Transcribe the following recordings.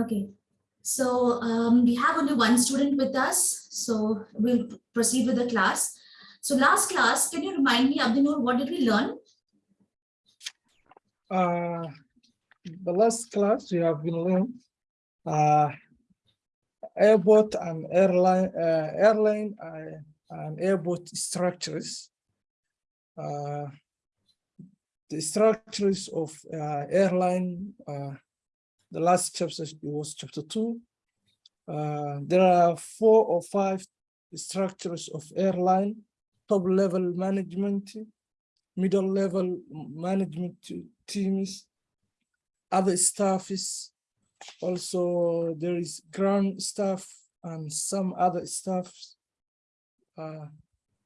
Okay, so um, we have only one student with us, so we'll proceed with the class. So last class, can you remind me, Abdinur, what did we learn? Uh, the last class we have been learning uh, airport and airline, uh, airline uh, and airport structures. Uh, the structures of uh, airline, the last chapter was chapter two. Uh, there are four or five structures of airline, top level management, middle level management teams, other staffs. Also, there is ground staff and some other staffs. Uh,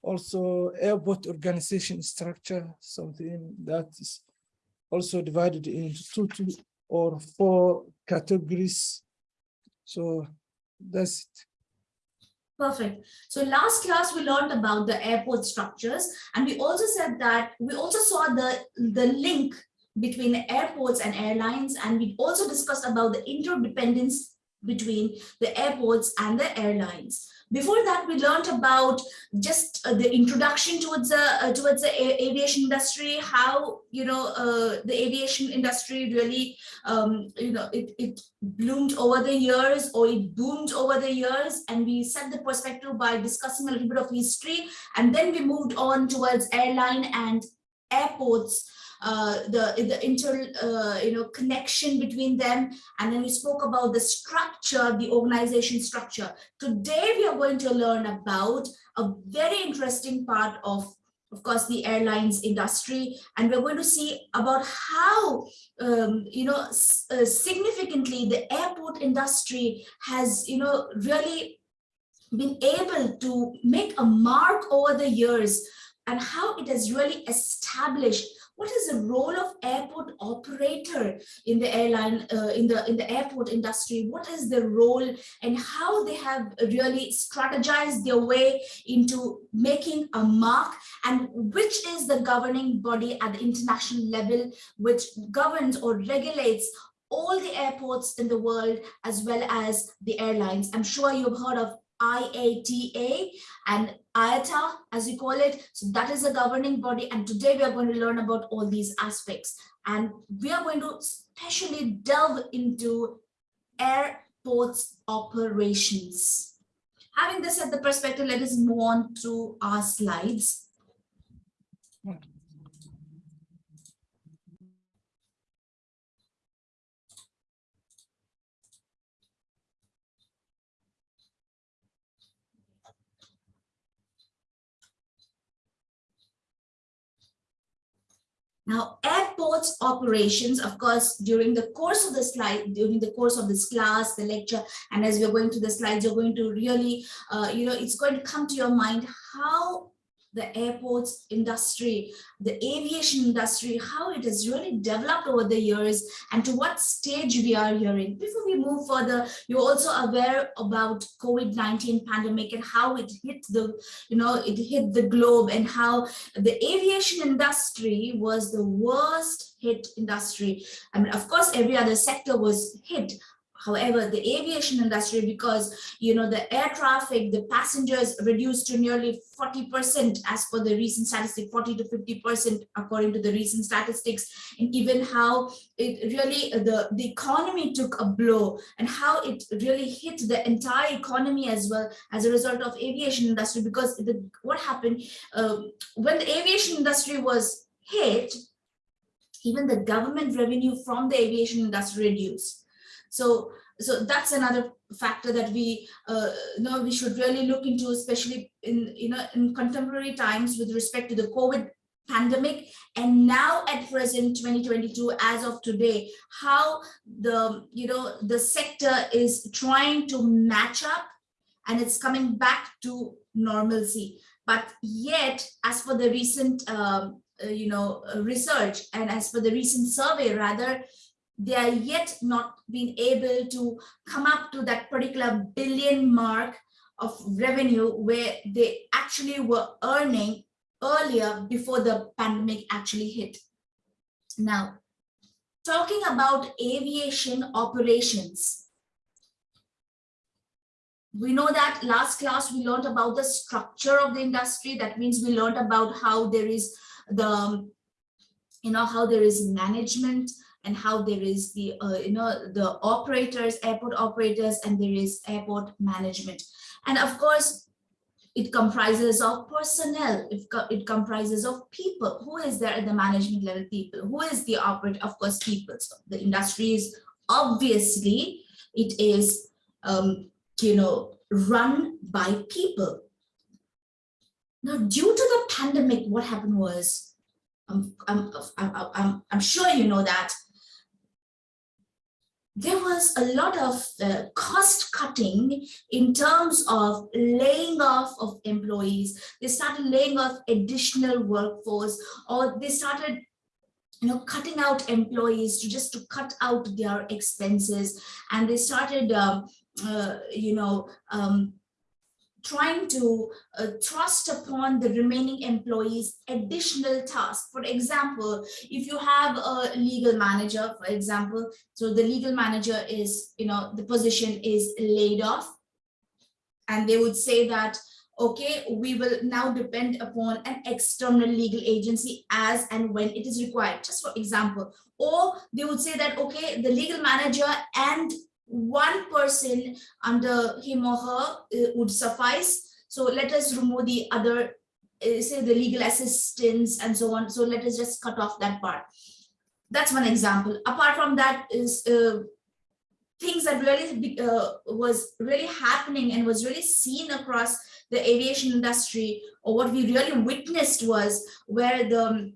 also, airport organization structure, something that is also divided into two, two or four categories. So that's it. Perfect. So last class we learned about the airport structures and we also said that we also saw the, the link between airports and airlines and we also discussed about the interdependence between the airports and the airlines. Before that, we learned about just uh, the introduction towards the uh, towards the aviation industry, how you know uh, the aviation industry really um, you know it, it bloomed over the years or it boomed over the years, and we set the perspective by discussing a little bit of history, and then we moved on towards airline and airports the the inter uh, you know connection between them. And then we spoke about the structure the organization structure. Today we are going to learn about a very interesting part of of course the airlines industry. And we're going to see about how um, you know uh, significantly the airport industry has you know really been able to make a mark over the years and how it has really established what is the role of airport operator in the airline uh, in the in the airport industry? What is the role and how they have really strategized their way into making a mark? And which is the governing body at the international level which governs or regulates all the airports in the world as well as the airlines? I'm sure you've heard of IATA and IATA as we call it. So that is a governing body and today we are going to learn about all these aspects and we are going to especially delve into airports operations. Having this at the perspective, let us move on to our slides. Now, airports operations, of course, during the course of the slide, during the course of this class, the lecture, and as we're going to the slides, you're going to really, uh, you know, it's going to come to your mind how the airports industry, the aviation industry, how it has really developed over the years and to what stage we are here in. Before we move further, you're also aware about COVID-19 pandemic and how it hit the, you know, it hit the globe and how the aviation industry was the worst hit industry. I mean, of course, every other sector was hit, However, the aviation industry, because you know the air traffic, the passengers reduced to nearly 40% as per the recent statistic, 40 to 50% according to the recent statistics, and even how it really the, the economy took a blow and how it really hit the entire economy as well as a result of aviation industry because the what happened uh, when the aviation industry was hit, even the government revenue from the aviation industry reduced so, so that's another factor that we uh, know we should really look into, especially in you know in contemporary times with respect to the COVID pandemic and now at present 2022 as of today how the you know the sector is trying to match up and it's coming back to normalcy. But yet as for the recent um, uh, you know research and as for the recent survey rather they are yet not being able to come up to that particular billion mark of revenue where they actually were earning earlier before the pandemic actually hit. Now, talking about aviation operations, we know that last class we learned about the structure of the industry. That means we learned about how there is the, you know, how there is management and how there is the, uh, you know, the operators, airport operators, and there is airport management. And of course, it comprises of personnel, it, co- it comprises of people. Who is there at the management level? People. Who is the operator? Of course, people. So the industry is obviously, it is, um, you know, run by people. Now, due to the pandemic, what happened was, um, I'm, I'm, I'm, I'm sure you know that there was a lot of uh, cost cutting in terms of laying off of employees. They started laying off additional workforce or they started you know, cutting out employees to just to cut out their expenses. And they started, um, uh, you know, um, trying to uh, thrust upon the remaining employees additional tasks. For example, if you have a legal manager, for example, so the legal manager is, you know, the position is laid off. And they would say that, okay, we will now depend upon an external legal agency as and when it is required, just for example. Or they would say that, okay, the legal manager and one person under him or her uh, would suffice. So let us remove the other, uh, say the legal assistance and so on. So let us just cut off that part. That's one example. Apart from that is uh, things that really uh, was really happening and was really seen across the aviation industry or what we really witnessed was where the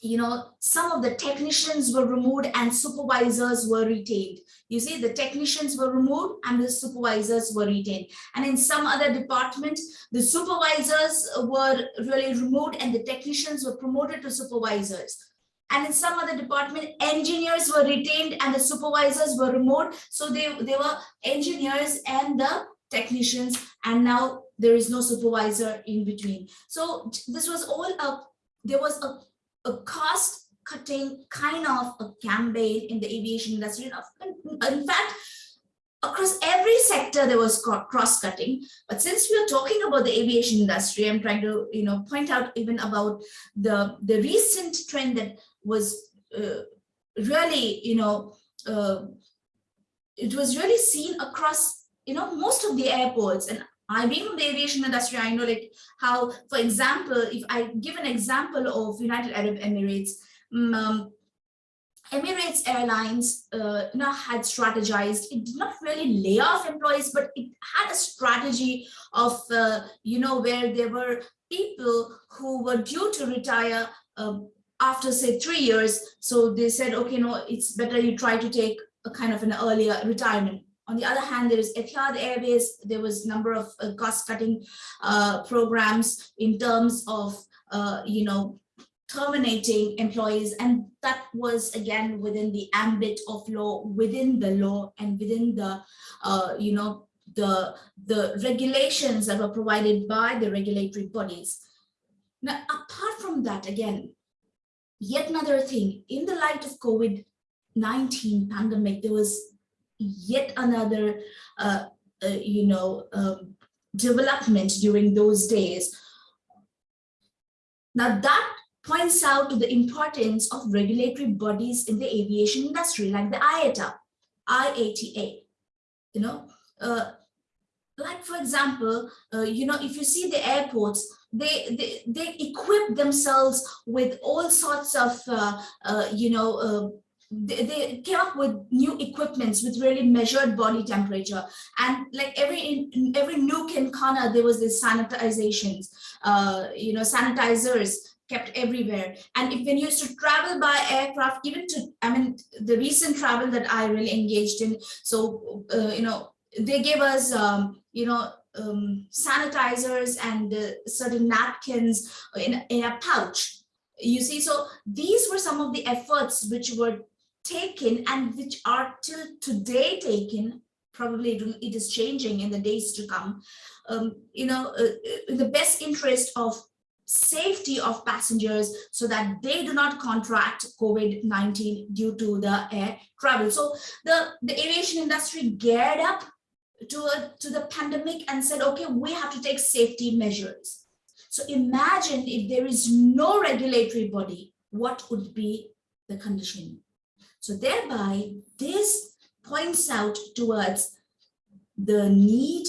you know, some of the technicians were removed and supervisors were retained. You see, the technicians were removed and the supervisors were retained. And in some other departments, the supervisors were really removed and the technicians were promoted to supervisors. And in some other department, engineers were retained and the supervisors were removed. So they, they were engineers and the technicians, and now there is no supervisor in between. So this was all a, there was a a cost cutting kind of a campaign in the aviation industry. In fact, across every sector there was cross cutting. But since we are talking about the aviation industry, I'm trying to you know point out even about the the recent trend that was uh, really you know uh, it was really seen across you know most of the airports and I being in the aviation industry, I know like how, for example, if I give an example of United Arab Emirates, um, Emirates Airlines uh, you know, had strategized. It did not really lay off employees, but it had a strategy of, uh, you know, where there were people who were due to retire um, after, say, three years. So they said, okay, no, it's better you try to take a kind of an earlier retirement. On the other hand, there is Etihad Airways. There was a number of uh, cost-cutting uh, programs in terms of, uh, you know, terminating employees. And that was, again, within the ambit of law, within the law and within the, uh, you know, the, the regulations that were provided by the regulatory bodies. Now, apart from that, again, yet another thing, in the light of COVID-19 pandemic, there was yet another, uh, uh, you know, um, development during those days. Now that points out to the importance of regulatory bodies in the aviation industry, like the IATA, IATA, you know, uh, like for example, uh, you know, if you see the airports, they, they, they equip themselves with all sorts of, uh, uh you know, uh, they, came up with new equipments with really measured body temperature. And like every in, every nook and corner there was this sanitizations. Uh you know sanitizers kept everywhere. And if when you used to travel by aircraft even to i mean the recent travel that i really engaged in so uh, you know they gave us um you know um, sanitizers and uh, certain napkins in, in a pouch. You see so these were some of the efforts which were taken and which are till today taken probably it is changing in the days to come um, you know uh, in the best interest of safety of passengers so that they do not contract COVID-19 due to the air travel. So the, the aviation industry geared up to, a, to the pandemic and said, okay, we have to take safety measures. So imagine if there is no regulatory body, what would be the condition? So thereby, this points out towards the need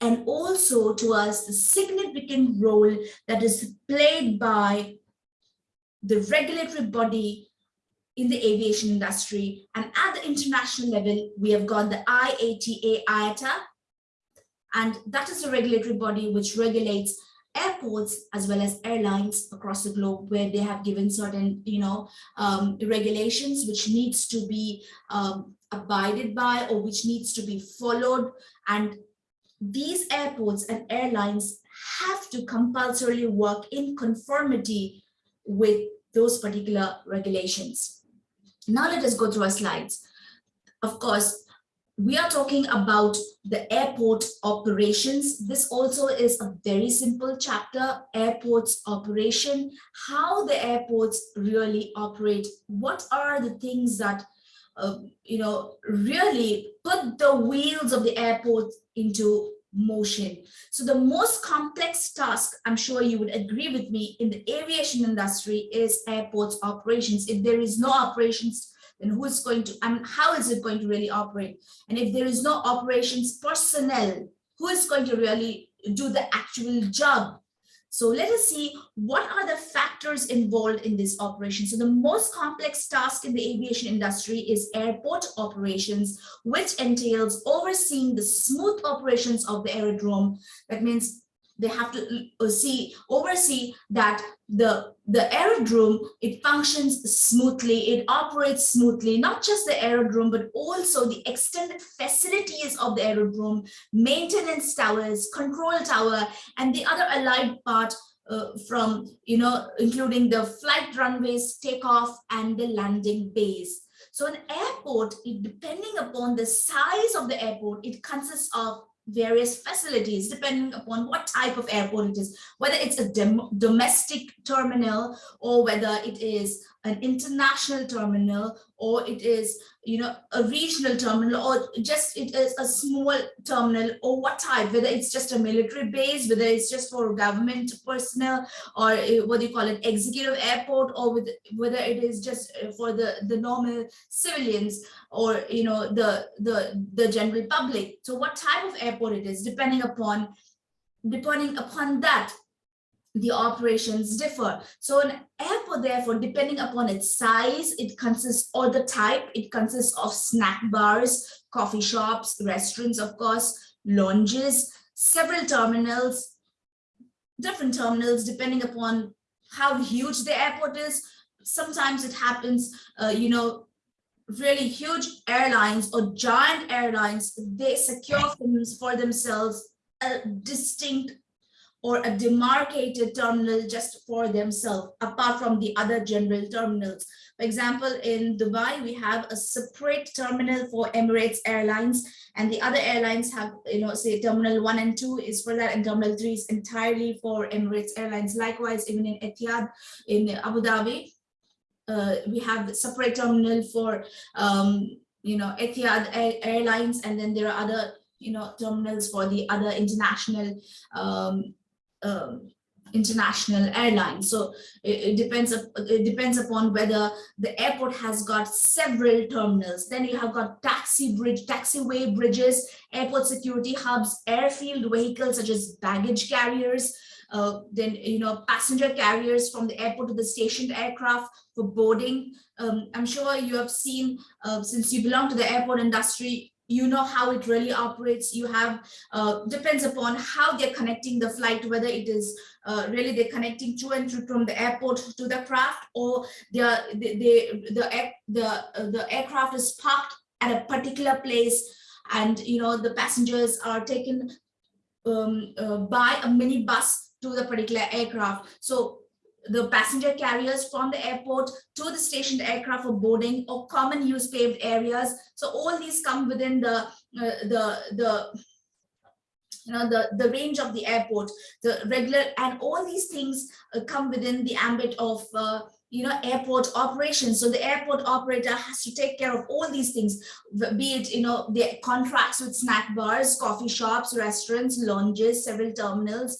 and also towards the significant role that is played by the regulatory body in the aviation industry. And at the international level, we have got the IATA IATA, and that is a regulatory body which regulates airports as well as airlines across the globe where they have given certain you know um, regulations which needs to be um, abided by or which needs to be followed and these airports and airlines have to compulsorily work in conformity with those particular regulations. Now let us go through our slides. Of course, we are talking about the airport operations. This also is a very simple chapter, airports operation, how the airports really operate. What are the things that, uh, you know, really put the wheels of the airport into motion. So the most complex task, I'm sure you would agree with me, in the aviation industry is airports operations. If there is no operations, then who is going to, mean, how is it going to really operate? And if there is no operations personnel, who is going to really do the actual job? So let us see what are the factors involved in this operation. So the most complex task in the aviation industry is airport operations, which entails overseeing the smooth operations of the aerodrome. That means they have to uh, see oversee that the the aerodrome it functions smoothly it operates smoothly not just the aerodrome but also the extended facilities of the aerodrome maintenance towers control tower and the other allied part uh, from you know including the flight runways takeoff and the landing base so an airport it, depending upon the size of the airport it consists of various facilities depending upon what type of airport it is, whether it's a domestic terminal or whether it is an international terminal or it is you know a regional terminal or just it is a small terminal or what type whether it's just a military base whether it's just for government personnel or eh, what do you call it executive airport or with, whether it is just eh, for the the normal civilians or you know the the the general public. So what type of airport it is depending upon depending upon that the operations differ. So an airport, therefore, depending upon its size, it consists or the type, it consists of snack bars, coffee shops, restaurants, of course, lounges, several terminals, different terminals, depending upon how huge the airport is. Sometimes it happens, uh, you know, really huge airlines or giant airlines, they secure for themselves a distinct or a demarcated terminal just for themselves, apart from the other general terminals. For example, in Dubai, we have a separate terminal for Emirates Airlines, and the other airlines have, you know, say terminal one and two is for that, and terminal three is entirely for Emirates Airlines. Likewise, even in Etihad in Abu Dhabi, uh, we have a separate terminal for, um, you know, Etihad Airlines, and then there are other you know terminals for the other international um, um, international airlines. So it, it, depends it depends upon whether the airport has got several terminals. Then you have got taxi bridge, taxiway bridges, airport security hubs, airfield vehicles such as baggage carriers, uh, then you know passenger carriers from the airport to the stationed aircraft for boarding. Um, I'm sure you have seen uh, since you belong to the airport industry, you know how it really operates. You have uh, depends upon how they're connecting the flight whether it is uh, really they're connecting to and from the airport to the craft or they they, they the the uh, the aircraft is parked at a particular place and you know the passengers are taken um, uh, by a mini bus to the particular aircraft. So the passenger carriers from the airport to the stationed aircraft for boarding or common use paved areas. So all these come within the, uh, the, the, you know, the, the range of the airport, the regular, and all these things uh, come within the ambit of uh, you know, airport operations. So the airport operator has to take care of all these things, be it, you know, the contracts with snack bars, coffee shops, restaurants, lounges, several terminals,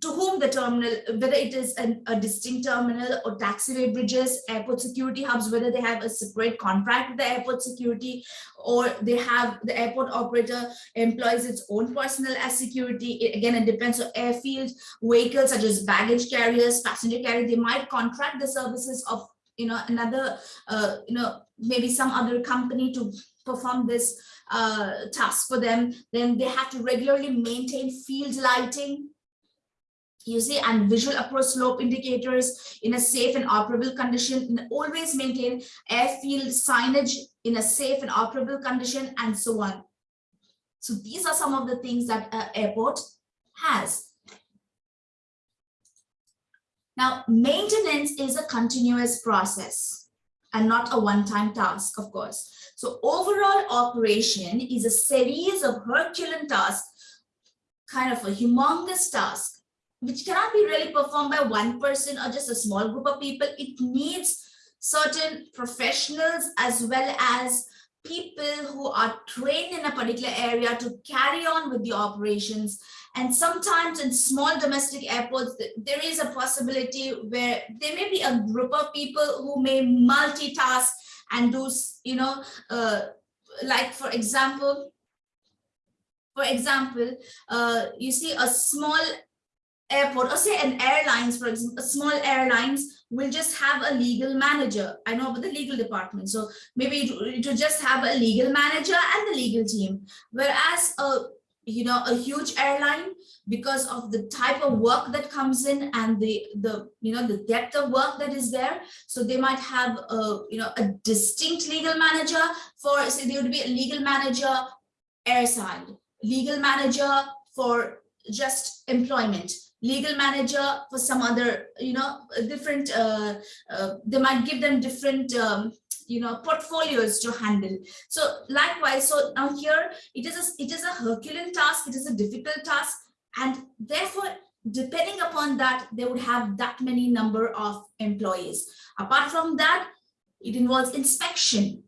to whom the terminal, whether it is an, a distinct terminal or taxiway bridges, airport security hubs, whether they have a separate contract with the airport security, or they have the airport operator employs its own personnel as security. It- again, it depends on airfield vehicles such as baggage carriers, passenger carriers. They might contract the services of you know another uh, you know maybe some other company to perform this uh, task for them. Then they have to regularly maintain field lighting you see, and visual approach slope indicators in a safe and operable condition, and always maintain airfield signage in a safe and operable condition, and so on. So these are some of the things that an airport has. Now, maintenance is a continuous process and not a one-time task, of course. So overall operation is a series of Herculean tasks, kind of a humongous task which cannot be really performed by one person or just a small group of people. It needs certain professionals as well as people who are trained in a particular area to carry on with the operations. And sometimes in small domestic airports, there is a possibility where there may be a group of people who may multitask and do, you know, uh, like for example, for example, uh, you see a small airport or say an airlines for example small airlines will just have a legal manager. I know about the legal department so maybe will just have a legal manager and the legal team. Whereas a you know a huge airline because of the type of work that comes in and the the you know the depth of work that is there so they might have a you know a distinct legal manager for say there would be a legal manager airside legal manager for just employment legal manager for some other you know different uh, uh, they might give them different um, you know portfolios to handle. So likewise so now here it is a it is a herculean task it is a difficult task and therefore depending upon that they would have that many number of employees. Apart from that it involves inspection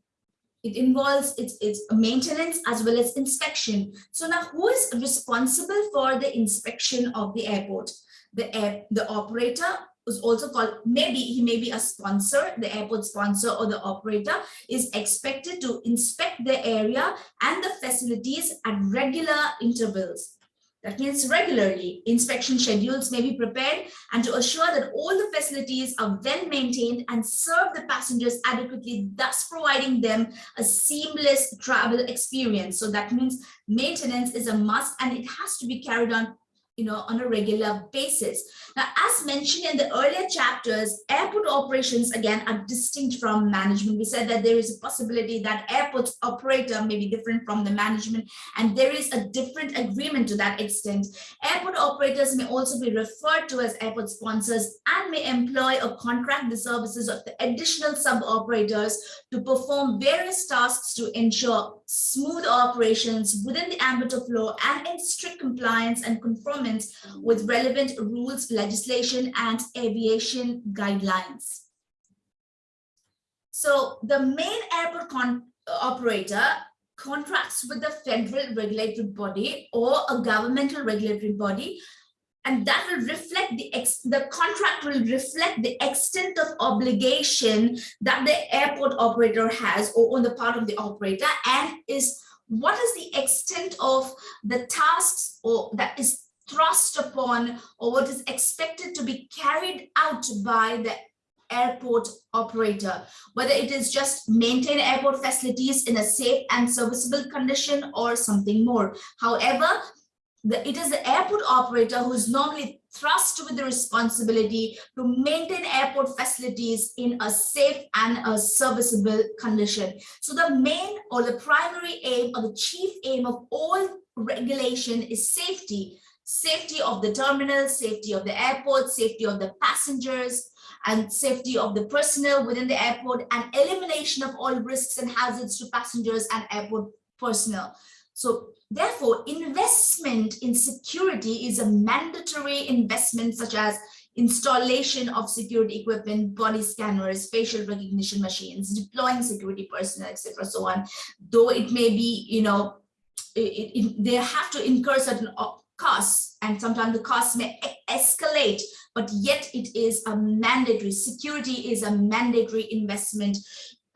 it involves its, its maintenance as well as inspection. So now who is responsible for the inspection of the airport? The air, the operator is also called, maybe he may be a sponsor, the airport sponsor or the operator is expected to inspect the area and the facilities at regular intervals. That means regularly inspection schedules may be prepared and to assure that all the facilities are well maintained and serve the passengers adequately, thus providing them a seamless travel experience. So that means maintenance is a must and it has to be carried on you know, on a regular basis. Now, as mentioned in the earlier chapters, airport operations again are distinct from management. We said that there is a possibility that airport operator uh, may be different from the management, and there is a different agreement to that extent. Airport operators may also be referred to as airport sponsors and may employ or contract the services of the additional sub-operators to perform various tasks to ensure smooth operations within the ambit of law and in strict compliance and with relevant rules, legislation, and aviation guidelines. So the main airport con- uh, operator contracts with the federal regulatory body or a governmental regulatory body and that will reflect the ex the contract will reflect the extent of obligation that the airport operator has or on the part of the operator and is what is the extent of the tasks or that is thrust upon or what is expected to be carried out by the airport operator, whether it is just maintain airport facilities in a safe and serviceable condition or something more. However, the, it is the airport operator who is normally thrust with the responsibility to maintain airport facilities in a safe and a serviceable condition. So the main or the primary aim or the chief aim of all regulation is safety safety of the terminal, safety of the airport, safety of the passengers, and safety of the personnel within the airport, and elimination of all risks and hazards to passengers and airport personnel. So therefore, investment in security is a mandatory investment such as installation of security equipment, body scanners, facial recognition machines, deploying security personnel, etc. So on. Though it may be, you know, it, it, they have to incur certain costs and sometimes the costs may escalate, but yet it is a mandatory, security is a mandatory investment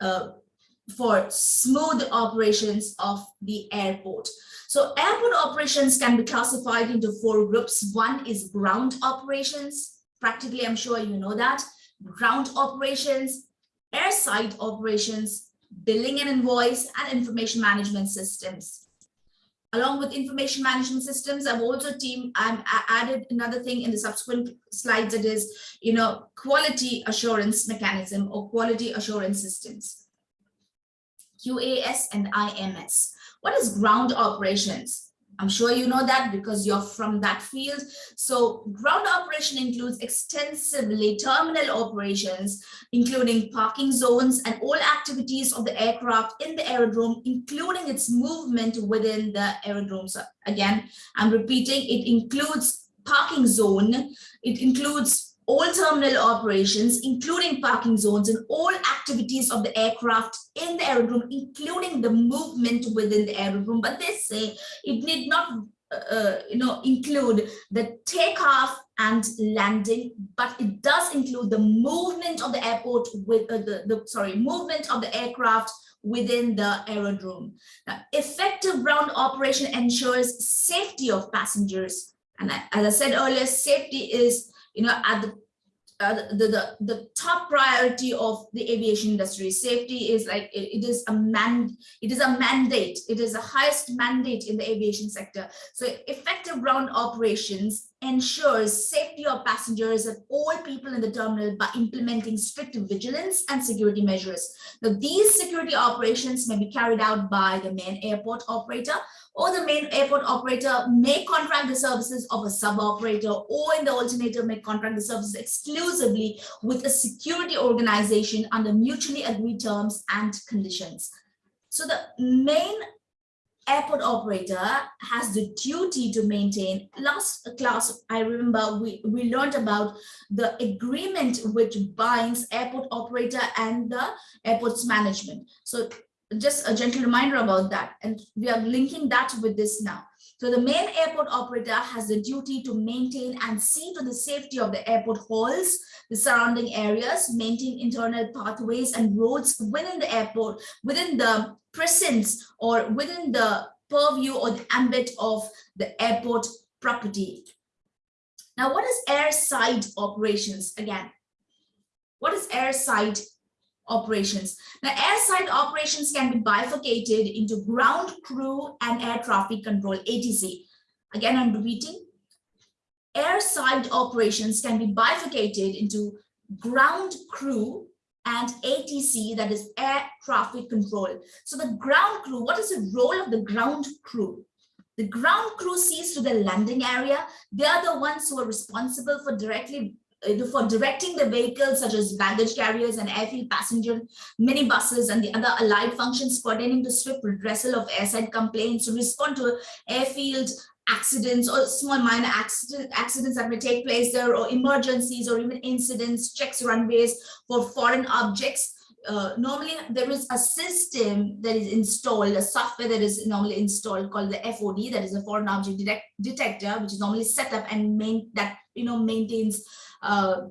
uh, for smooth operations of the airport. So airport operations can be classified into four groups. One is ground operations. Practically, I'm sure you know that. Ground operations, airside operations, billing and invoice, and information management systems. Along with information management systems, I've also team I'm added another thing in the subsequent slides that is, you know, quality assurance mechanism or quality assurance systems. QAS and IMS. What is ground operations? I'm sure you know that because you're from that field. So ground operation includes extensively terminal operations, including parking zones and all activities of the aircraft in the aerodrome, including its movement within the aerodrome. So again, I'm repeating, it includes parking zone, it includes all terminal operations, including parking zones and all activities of the aircraft in the aerodrome, including the movement within the aerodrome. But they say it need not uh, uh, you know, include the takeoff and landing, but it does include the movement of the airport with uh, the, the, sorry, movement of the aircraft within the aerodrome. Now, effective ground operation ensures safety of passengers. And as I said earlier, safety is you know, at the uh, the, the the top priority of the aviation industry safety is like it, it is a man it is a mandate. It is the highest mandate in the aviation sector. So effective ground operations ensures safety of passengers and all people in the terminal by implementing strict vigilance and security measures. Now these security operations may be carried out by the main airport operator or the main airport operator may contract the services of a sub-operator or in the alternative may contract the services exclusively with a security organization under mutually agreed terms and conditions. So the main airport operator has the duty to maintain last class i remember we we learned about the agreement which binds airport operator and the airport's management so just a gentle reminder about that. And we are linking that with this now. So the main airport operator has the duty to maintain and see to the safety of the airport halls, the surrounding areas, maintain internal pathways and roads within the airport, within the presence or within the purview or the ambit of the airport property. Now, what is airside operations? Again, what is airside operations. Now, airside operations can be bifurcated into ground crew and air traffic control, ATC. Again, I'm repeating. Airside operations can be bifurcated into ground crew and ATC, that is air traffic control. So the ground crew, what is the role of the ground crew? The ground crew sees to the landing area. They are the ones who are responsible for directly for directing the vehicles such as baggage carriers and airfield passenger minibuses and the other allied functions pertaining to swift redressal of airside complaints to respond to airfield accidents or small minor accident, accidents that may take place there or emergencies or even incidents, checks runways for foreign objects. Uh, normally there is a system that is installed, a software that is normally installed called the FOD, that is a foreign object detect detector, which is normally set up and main that you know maintains uh,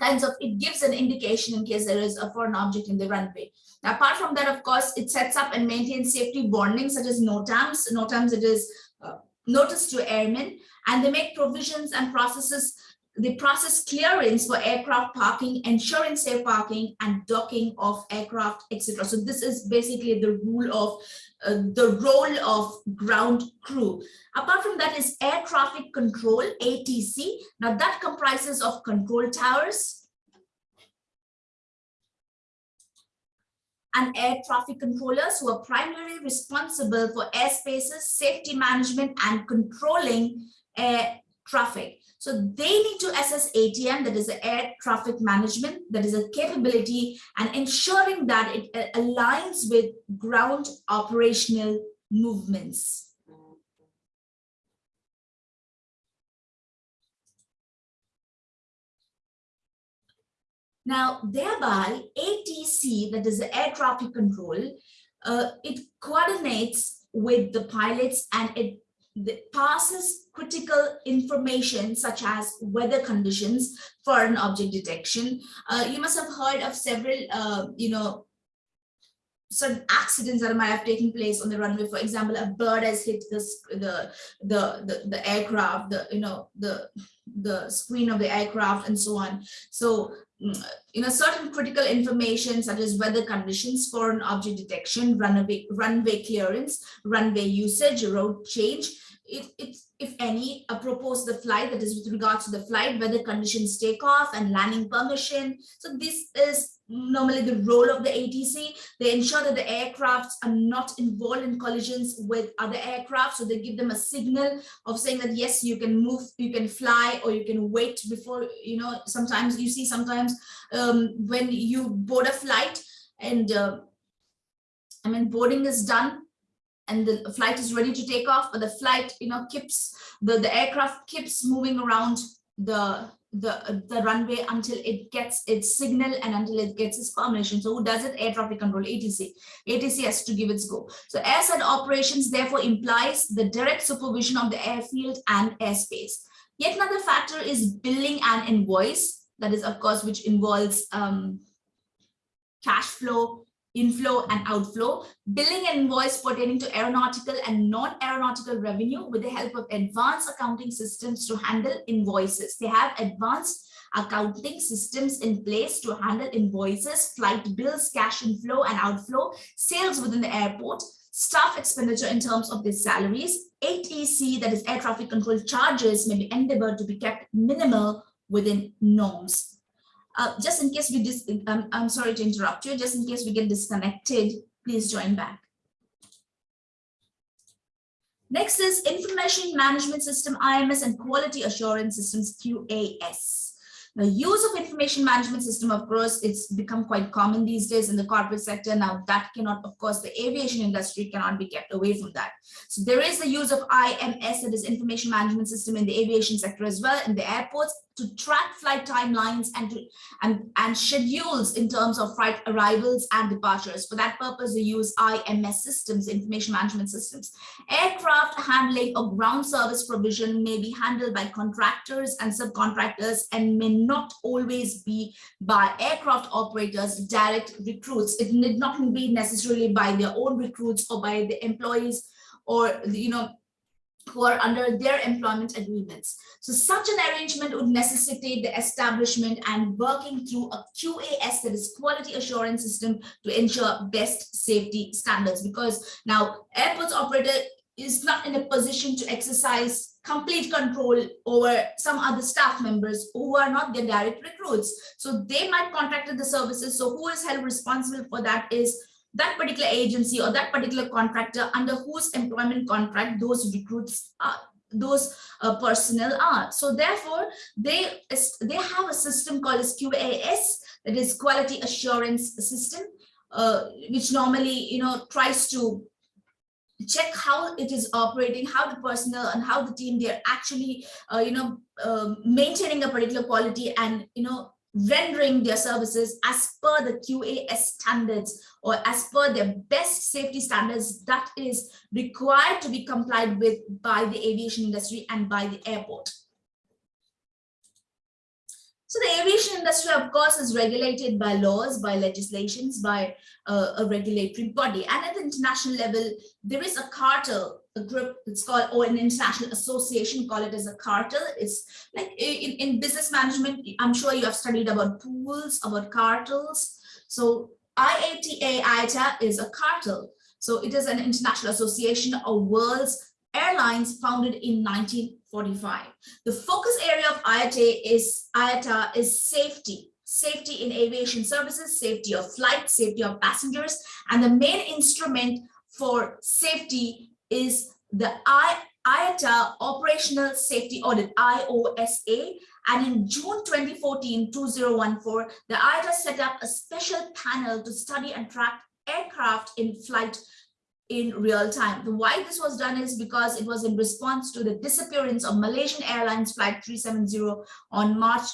kinds of, it gives an indication in case there is a foreign object in the runway. Now, apart from that, of course, it sets up and maintains safety warnings such as NOTAMs. NOTAMs, it is uh, notice to airmen, and they make provisions and processes the process clearance for aircraft parking, ensuring safe parking and docking of aircraft, etc. So this is basically the rule of uh, the role of ground crew. Apart from that is air traffic control, ATC. Now that comprises of control towers, and air traffic controllers who are primarily responsible for airspaces, safety management, and controlling air traffic. So they need to assess ATM, that is air traffic management, that is a capability and ensuring that it uh, aligns with ground operational movements. Now, thereby, ATC, that is the air traffic control, uh, it coordinates with the pilots and it the- passes critical information such as weather conditions foreign object detection. Uh, you must have heard of several, uh, you know, certain accidents that might have taken place on the runway. For example, a bird has hit the, the, the, the, aircraft, the, you know, the, the screen of the aircraft and so on. So, mm, you know, certain critical information such as weather conditions foreign object detection, runway, runway clearance, runway usage, road change, it, it, if any, apropos the flight, that is with regards to the flight, weather conditions takeoff and landing permission. So this is normally the role of the ATC. They ensure that the aircrafts are not involved in collisions with other aircraft. So they give them a signal of saying that, yes, you can move, you can fly, or you can wait before, you know, sometimes you see sometimes um, when you board a flight and uh, I mean, boarding is done and the flight is ready to take off, but the flight, you know, keeps, the, the aircraft keeps moving around the, the, the runway until it gets its signal and until it gets its permission. So who does it? Air traffic control, ATC. ATC has to give its go. So airside operations therefore implies the direct supervision of the airfield and airspace. Yet another factor is billing and invoice. That is, of course, which involves um, cash flow, inflow and outflow, billing and invoice pertaining to aeronautical and non-aeronautical revenue with the help of advanced accounting systems to handle invoices. They have advanced accounting systems in place to handle invoices, flight bills, cash inflow and outflow, sales within the airport, staff expenditure in terms of their salaries, ATC, that is air traffic control charges may be endeavored to be kept minimal within norms. Uh, just in case we dis um, I'm sorry to interrupt you, just in case we get disconnected, please join back. Next is Information Management System, IMS, and Quality Assurance Systems, QAS. The use of information management system, of course, it's become quite common these days in the corporate sector. Now that cannot, of course, the aviation industry cannot be kept away from that. So there is the use of IMS, that is information management system in the aviation sector as well, in the airports to track flight timelines and to and, and schedules in terms of flight arrivals and departures. For that purpose, they use IMS systems, information management systems. Aircraft handling or ground service provision may be handled by contractors and subcontractors and may not always be by aircraft operators, direct recruits. It need not be necessarily by their own recruits or by the employees or, you know, who are under their employment agreements. So such an arrangement would necessitate the establishment and working through a QAS, that is quality assurance system to ensure best safety standards. Because now airports operator is not in a position to exercise complete control over some other staff members who are not their direct recruits. So they might contracted the services. So who is held responsible for that is that particular agency or that particular contractor under whose employment contract those recruits are those uh, personnel are. So therefore they they have a system called as QAS that is quality assurance system uh, which normally you know tries to check how it is operating how the personnel and how the team they're actually uh, you know uh, maintaining a particular quality and you know rendering their services as per the QAS standards or as per their best safety standards that is required to be complied with by the aviation industry and by the airport. So the aviation industry, of course, is regulated by laws, by legislations, by uh, a regulatory body. And at the international level, there is a cartel, a group, it's called, or an international association, call it as a cartel. It's like in, in business management, I'm sure you have studied about pools, about cartels. So IATA, IATA is a cartel. So it is an international association of world's airlines founded in 1945. The focus area of IATA is, IATA is safety, safety in aviation services, safety of flight, safety of passengers, and the main instrument for safety is the I, IATA Operational Safety Audit, IOSA, and in June 2014, 2014, the IATA set up a special panel to study and track aircraft in flight in real time. The why this was done is because it was in response to the disappearance of Malaysian Airlines Flight 370 on March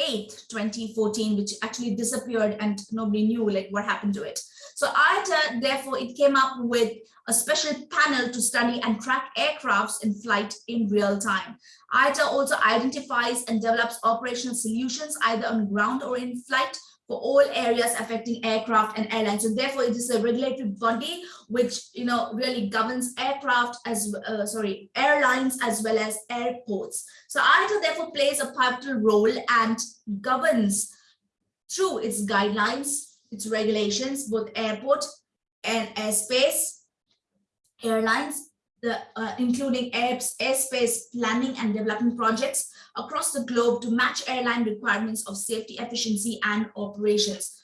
8th, 2014, which actually disappeared and nobody knew like what happened to it. So IATA, therefore, it came up with a special panel to study and track aircrafts in flight in real time. IATA also identifies and develops operational solutions either on ground or in flight for all areas affecting aircraft and airlines. So therefore, it is a regulatory body which you know really governs aircraft as uh, sorry airlines as well as airports. So IATA therefore plays a pivotal role and governs through its guidelines, its regulations, both airport and airspace, airlines, the, uh, including air, airspace planning and development projects across the globe to match airline requirements of safety, efficiency, and operations.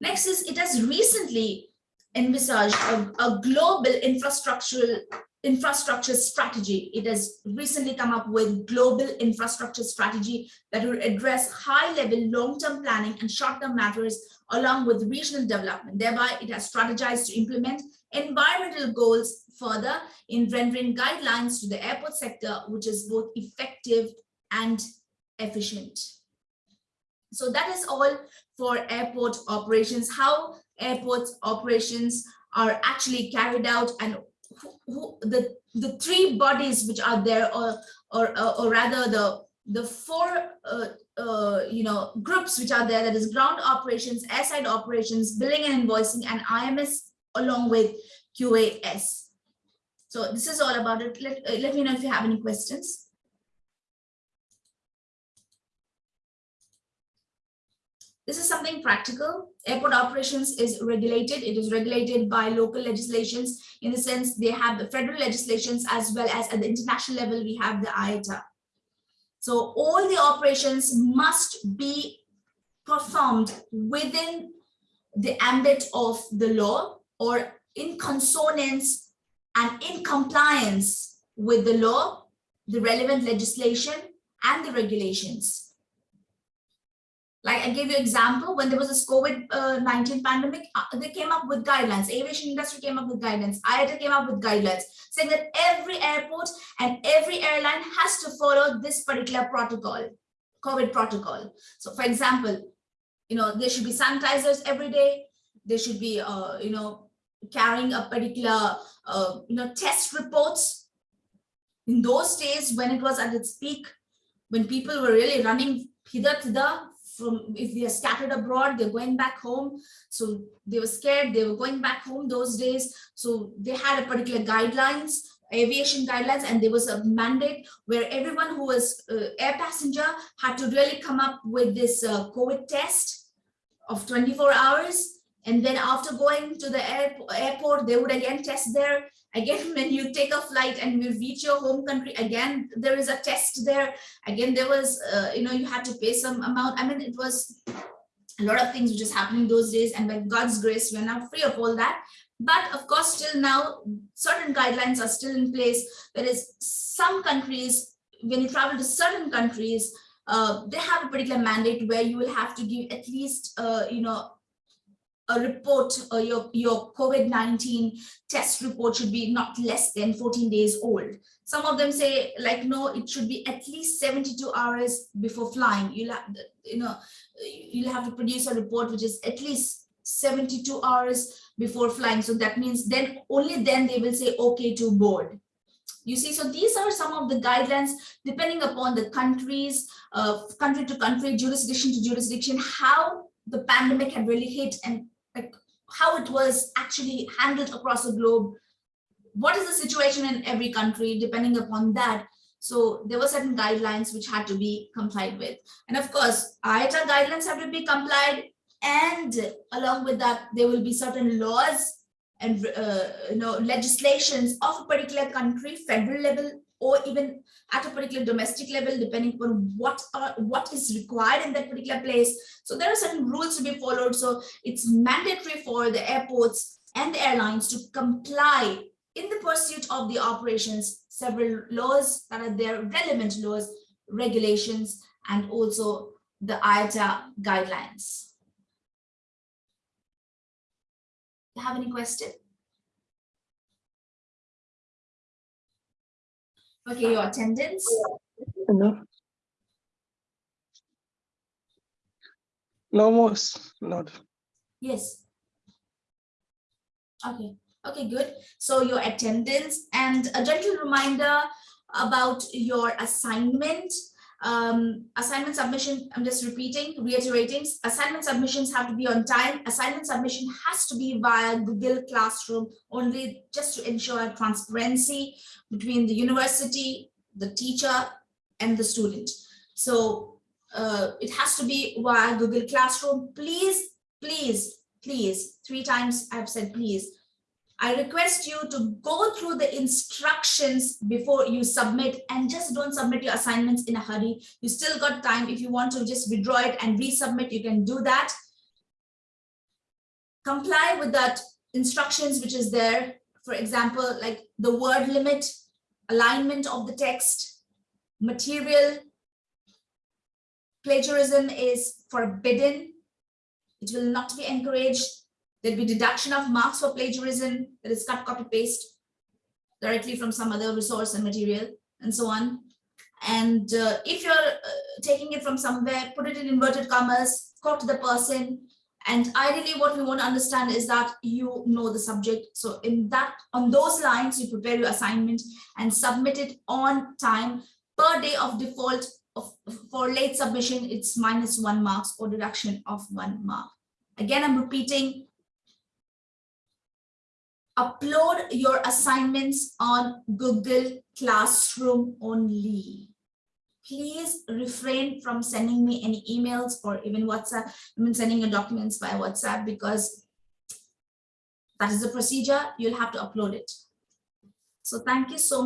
Next is it has recently envisaged a, a global infrastructural infrastructure strategy. It has recently come up with global infrastructure strategy that will address high-level long-term planning and short-term matters along with regional development. Thereby, it has strategized to implement environmental goals further in rendering guidelines to the airport sector, which is both effective and efficient. So that is all for airport operations, how airport operations are actually carried out and who, who, the, the three bodies which are there or, or, or rather the, the four uh, uh, you know, groups which are there, that is ground operations, airside operations, billing and invoicing, and IMS along with QAS. So this is all about it. Let, uh, let me know if you have any questions. This is something practical. Airport operations is regulated. It is regulated by local legislations in the sense they have the federal legislations as well as at the international level, we have the IATA. So all the operations must be performed within the ambit of the law or in consonance and in compliance with the law, the relevant legislation and the regulations. Like I gave you example, when there was this COVID-19 pandemic, uh, they came up with guidelines. Aviation industry came up with guidelines. IATA came up with guidelines saying that every airport and every airline has to follow this particular protocol, COVID protocol. So for example, you know, there should be sanitizers every day. There should be, uh, you know, carrying a particular, uh, you know, test reports. In those days, when it was at its peak, when people were really running hither to the from if they are scattered abroad they're going back home. So they were scared they were going back home those days. So they had a particular guidelines aviation guidelines and there was a mandate where everyone who was uh, air passenger had to really come up with this uh, covid test of 24 hours and then after going to the airport they would again test there. Again when you take a flight and you reach your home country again there is a test there. Again there was uh, you know you had to pay some amount. I mean it was a lot of things which is happening those days. And by god's grace we're now free of all that. But of course still now certain guidelines are still in place. There is some countries when you travel to certain countries uh, they have a particular mandate where you will have to give at least uh, you know a report or your, your COVID-19 test report should be not less than 14 days old. Some of them say like, no, it should be at least 72 hours before flying. You'll have, you know, you'll have to produce a report which is at least 72 hours before flying. So that means then only then they will say, okay to board. You see, so these are some of the guidelines depending upon the countries, uh, country to country, jurisdiction to jurisdiction, how the pandemic had really hit and like how it was actually handled across the globe. What is the situation in every country, depending upon that. So there were certain guidelines which had to be complied with. And of course, IATA guidelines have to be complied. And along with that, there will be certain laws and uh, you know legislations of a particular country, federal level, or even at a particular domestic level, depending upon what are, what is required in that particular place. So there are certain rules to be followed. So it's mandatory for the airports and the airlines to comply in the pursuit of the operations, several laws that are there, relevant laws, regulations, and also the IATA guidelines. Do you have any question? Okay, your attendance. Enough. No more, not. Yes. Okay, okay, good. So your attendance and a gentle reminder about your assignment. Um, assignment submission, I'm just repeating, reiterating, assignment submissions have to be on time. Assignment submission has to be via Google Classroom only just to ensure transparency between the university, the teacher and the student. So uh, it has to be via Google Classroom. Please please, please, three times I've said please. I request you to go through the instructions before you submit and just don't submit your assignments in a hurry. You still got time. If you want to just withdraw it and resubmit, you can do that. Comply with that instructions which is there. For example, like the word limit, alignment of the text, material. Plagiarism is forbidden it will not be encouraged. There'll be deduction of marks for plagiarism that is cut, copy, paste directly from some other resource and material and so on. And uh, if you're uh, taking it from somewhere, put it in inverted commas, quote the person. And ideally what we want to understand is that you know the subject. So in that, on those lines, you prepare your assignment and submit it on time per day of default of, for late submission, it's minus one marks or deduction of one mark. Again, I'm repeating. Upload your assignments on Google Classroom only. Please refrain from sending me any emails or even WhatsApp, I mean sending your documents via WhatsApp because that is the procedure, you'll have to upload it. So thank you so much.